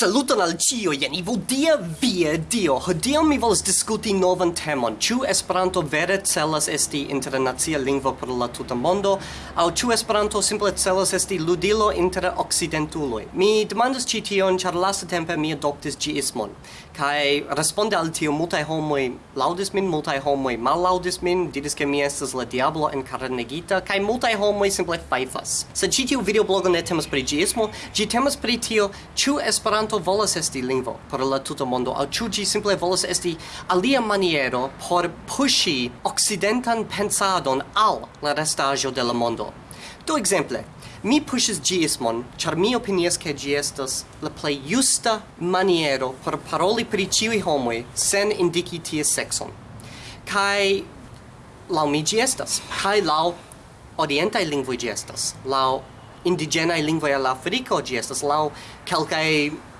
Saluton al cio, jen Ivo dia via dio. Hodiaŭ mi volas diskuti novan temon. Ĉu Esperanto vere celas esti internacia lingvo por la tuta mondo, aŭ ĉu Esperanto simple celas esti ludilo inter okcidentuloj? Mi demandas ĉi tion, ĉar lastatempe mi adoptis ĝiismon. Kaj responde al tio multaj homoj laŭdis min, multaj homoj mallaŭdis min, diris ke mi estas la diablo enkarnegita, kaj multaj homoj simple fajfas. Sed ĉi tiu videoblogo ne temas pri ĝiismo, ĝi temas pri tio, ĉu Esperanto Esperanto volas esti lingvo por la tuta mondo, aŭ ĉu ĝi simple volas esti alia maniero por puŝi okcidentan pensadon al la restaĵo de la mondo. Do ekzemple, mi pushis gismon, char mi opinias ke gi estas la plei justa maniero por paroli pri ciui homoi sen indiki ties sexon. Kai lau mi gi estas, kai la orientai lingvoi gestas estas, lau indigenae lingvoi al Africo gi estas, lau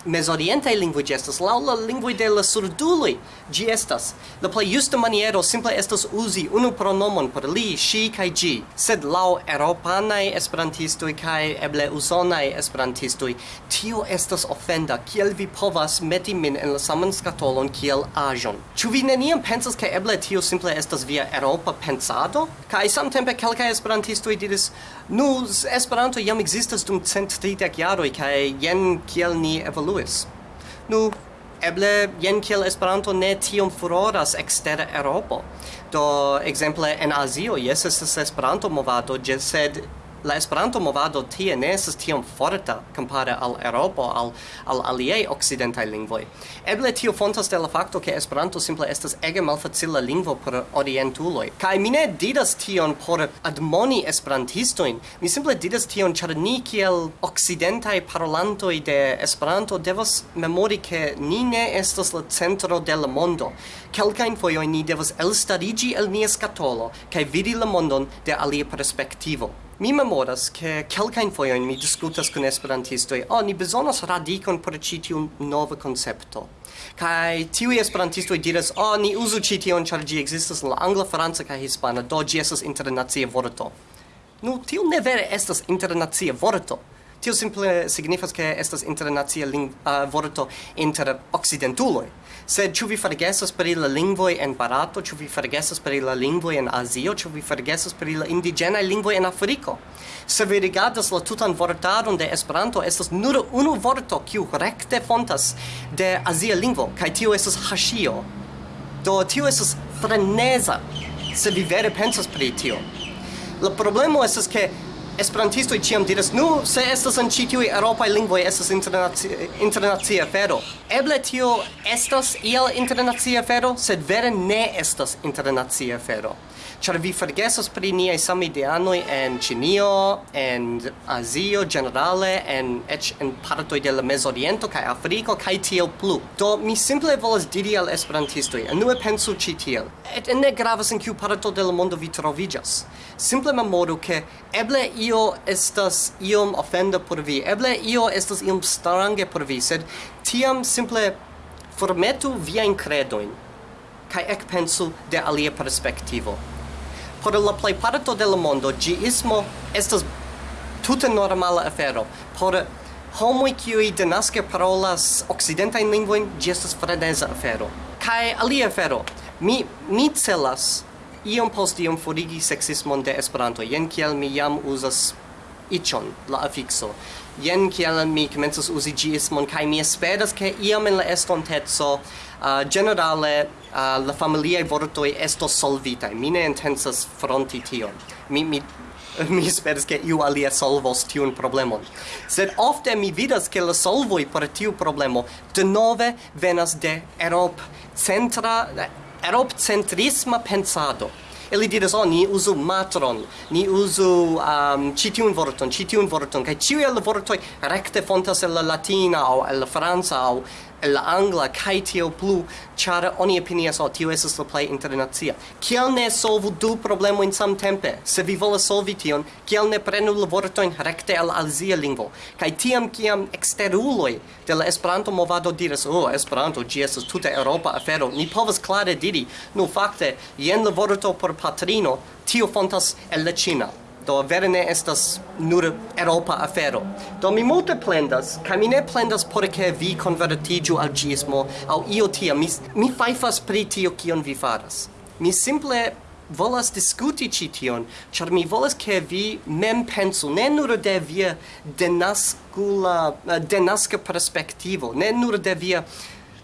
mesoriente lingvoj ĝi estas laŭ la lingvoj de la surduloj. Ĝi estas la plej justa maniero simple estas uzi unu pronomon por li, ŝi kaj ĝi. Sed laŭ eŭropanaj esperantistoj kaj eble usonaj esperantistoj tio estas ofenda. Kiel vi povas meti min en la saman skatolon kiel aĵon? Ĉu vi neniam pensas ke eble tio simple estas via eŭropa pensado? Kaj samtempe kelkaj esperantistoj diris: "Nu, Esperanto jam ekzistas dum cent tridek jaroj kaj jen kiel ni evolu evoluis. Nu, eble jen kiel Esperanto ne tiom furoras ekster Eŭropo. Do ekzemple en Azio jes estas Esperanto movado, sed la Esperanto movado tie ne estas tiom forta kompare al Eŭropo al al aliaj okcidentaj lingvoj. Eble tio fontas de la fakto ke Esperanto simple estas ege malfacila lingvo por orientuloj. Kaj mi ne diras tion por admoni esperantistojn. Mi simple diras tion ĉar ni kiel okcidentaj parolantoj de Esperanto devas memori ke ni ne estas la centro de la mondo. Kelkajn fojojn ni devas elstariĝi el nia skatolo kaj vidi la mondon de alia perspektivo. Mi memoras che kelkajn fojojn mi diskutas con esperantistoj, "Oh, ni bezonas radikon por ĉi tiu nova koncepto." kai tiuj esperantistoj diras, "Oh, ni uzu ĉi tion ĉar ĝi la angla, franca kaj hispana, do gi esas internacia vorto." Nu, tiu ne vere estas internacia vorto. Tio simple signifas che estas internacia lingvo uh, vorto inter occidentuloi. Sed ĉu vi forgesas pri la lingvoj en Barato, ĉu vi forgesas pri la lingvoj en Azio, ĉu vi forgesas pri la indiĝenaj lingvoj en Afriko? Se vi rigardas la tutan vortaron de Esperanto, estas nur unu vorto kiu rekte fontas de azia lingvo, kaj tio estas haŝio. Do tio estas freneza, se vi vere pensas pri tio. La problemo estas ke esperantistoj ciam diras, "Nu, se estas en ĉi tiuj eŭropaj lingvoj estas internacia internacia afero." Eble tio estas iel internacia afero, sed vere ne estas internacia afero. Ĉar vi forgesas pri niaj samideanoj en Ĉinio, en Azio generale en eĉ en partoj de la Mezoriento kaj Afriko kaj tiel plu. Do mi simple volas diri al esperantistoj, enue pensu ĉi tiel. Et ne gravas en kiu parto de la mondo vi troviĝas. Simple memoru ke eble io io estas iom ofenda por vi, eble io estas iom strange por vi, sed tiam simple formetu viain credoin, cae ecpensu de alia perspektivo Por la plej parto de la mondo, giismo estas tute normala afero. Por homoi kiui denasce parolas occidenta in linguin estas freneza afero. kai alia afero, mi, mi celas iom post iom forigi sexismon de Esperanto. Jen kiel mi jam uzas ichon, la afikso. Jen kiel mi komencas uzi gismon, kaj mi esperas ke iam en la estonteco uh, generale uh, la familiae vortoi esto solvita Mi ne intensas fronti tion. Mi, mi mi speras ke iu alia solvos tiun problemon. Sed ofte mi vidas ke la solvoj por tiu problemo denove venas de Erop centra europcentrisma pensado. Eli diras, oh, ni usu matron, ni usu um, citiun vorton, citiun vorton, kai ciui el vortoi recte fontas el la latina, au el la franca, au la angla kai tio plu ĉar oni opinias o tio esas la plej internacia. Kiel ne solvu du problemojn samtempe? Se vi volas solvi tion kiel ne prenu la vortojn recte al alzia lingvo? Kai tiam kiam exteruloi de la Esperanto movado diras oh, Esperanto gi esas tuta Europa afero ni povas klare diri nu fakte jen la vorto por patrino tio fontas el la ĉina do vere ne estas nur Europa afero. Do mi multe plendas, kaj mi ne plendas por ke vi konvertiĝu al ĝismo aŭ io tia. Mi, mi fajfas pri tio kion vi faras. Mi simple volas diskuti ĉi tion, ĉar mi volas ke vi mem pensu ne nur de via denaskula eh, denaska perspektivo, ne nur de via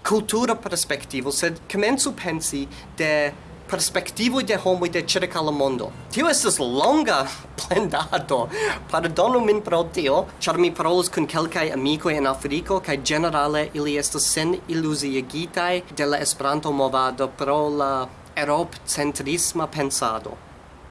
kultura perspektivo, sed komencu pensi de perspektivoi de homo de circa la mondo. Tio estas longa plendado. Pardonu min pro tio, char mi parolos kun kelkai amicoi en Africo, cae generale ili estas sen illusiogitai de la Esperanto movado pro la Europ-centrisma pensado.